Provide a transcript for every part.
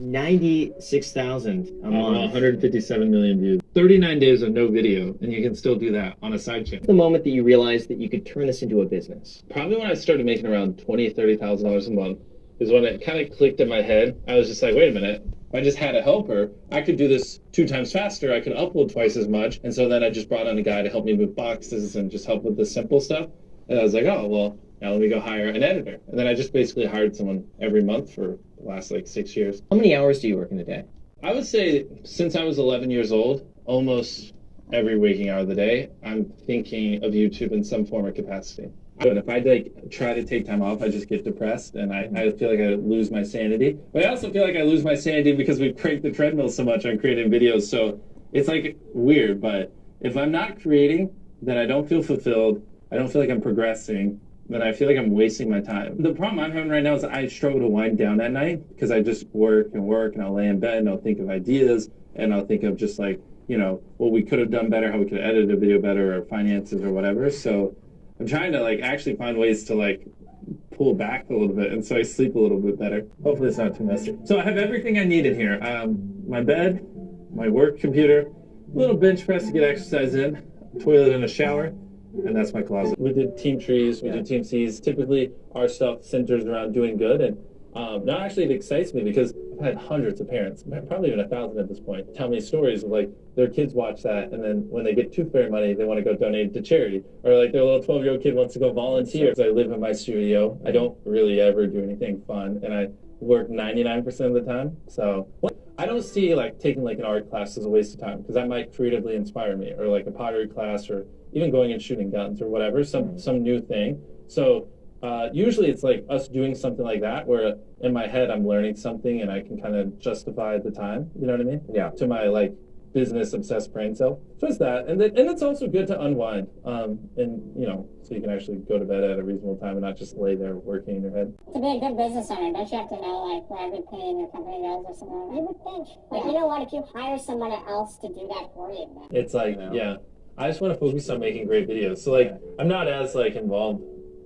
96,000 a Uh, month. 157 million views. 39 days of no video, and you can still do that on a side channel. The moment that you realized that you could turn this into a business. Probably when I started making around twenty, thirty thousand dollars a month is when it kind of clicked in my head. I was just like, wait a minute. If I just had a helper, I could do this two times faster. I could upload twice as much. And so then I just brought on a guy to help me move boxes and just help with the simple stuff. And I was like, oh well, now let me go hire an editor. And then I just basically hired someone every month for the last like six years. How many hours do you work in a day? I would say since I was 11 years old, almost every waking hour of the day, I'm thinking of YouTube in some form or capacity. But if I like try to take time off, I just get depressed and I, I feel like I lose my sanity. But I also feel like I lose my sanity because we've cranked the treadmill so much on creating videos. So it's like weird. But if I'm not creating, then I don't feel fulfilled. I don't feel like I'm progressing. Then I feel like I'm wasting my time. The problem I'm having right now is I struggle to wind down at night because I just work and work and I'll lay in bed and I'll think of ideas and I'll think of just like, you know, what we could have done better, how we could edited a video better or finances or whatever. So I'm trying to like actually find ways to like pull back a little bit and so I sleep a little bit better. Hopefully it's not too messy. So I have everything I need in here. Um, my bed, my work computer, a little bench press to get exercise in, toilet and a shower, and that's my closet. We did team trees, we Yeah. did team Seas. Typically our stuff centers around doing good and um, now actually it excites me because I've had hundreds of parents, probably even a thousand at this point, tell me stories of like their kids watch that and then when they get tooth fairy money, they want to go donate to charity. Or like their little 12 year old kid wants to go volunteer. So I live in my studio. I don't really ever do anything fun and I work 99% of the time. So I don't see like taking like an art class as a waste of time because that might creatively inspire me or like a pottery class or even going and shooting guns or whatever, some, some new thing. So uh, usually it's like us doing something like that where in my head I'm learning something and I can kind of justify the time. You know what I mean? Yeah. To my like business obsessed brain cell. So it's that, and then, and it's also good to unwind. Um, and you know, so you can actually go to bed at a reasonable time and not just lay there working in your head. To be a good business owner, don't you have to know like where every penny in your company goes or something like? You would think. Like, you know what, if you hire someone else to do that for you, then It's like, know. yeah, I just want to focus on making great videos. So like, I'm not as like involved.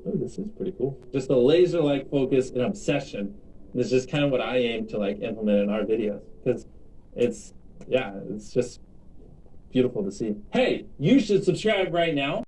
Oh, this is pretty cool. Just a laser like focus and obsession. This is just kind of what I aim to like implement in our videos because it's yeah, it's just beautiful to see. Hey, you should subscribe right now.